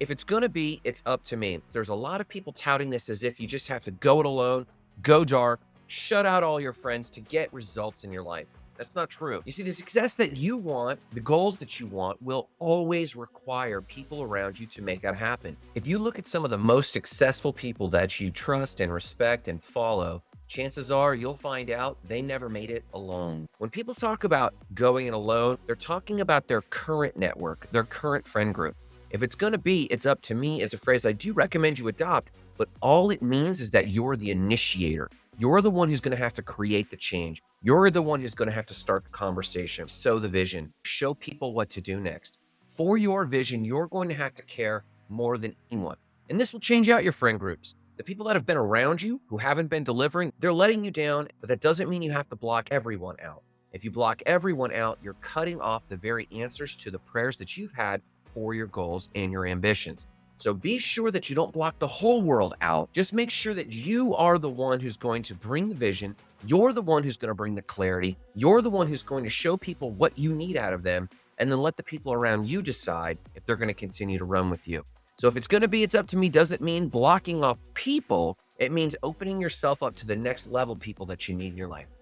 If it's going to be, it's up to me. There's a lot of people touting this as if you just have to go it alone, go dark, shut out all your friends to get results in your life. That's not true. You see, the success that you want, the goals that you want, will always require people around you to make that happen. If you look at some of the most successful people that you trust and respect and follow, chances are you'll find out they never made it alone. When people talk about going it alone, they're talking about their current network, their current friend group. If it's going to be, it's up to me is a phrase I do recommend you adopt, but all it means is that you're the initiator. You're the one who's going to have to create the change. You're the one who's going to have to start the conversation, sow the vision, show people what to do next. For your vision, you're going to have to care more than anyone. And this will change out your friend groups. The people that have been around you who haven't been delivering, they're letting you down, but that doesn't mean you have to block everyone out. If you block everyone out, you're cutting off the very answers to the prayers that you've had for your goals and your ambitions. So be sure that you don't block the whole world out. Just make sure that you are the one who's going to bring the vision. You're the one who's going to bring the clarity. You're the one who's going to show people what you need out of them and then let the people around you decide if they're going to continue to run with you. So if it's going to be, it's up to me doesn't mean blocking off people. It means opening yourself up to the next level people that you need in your life.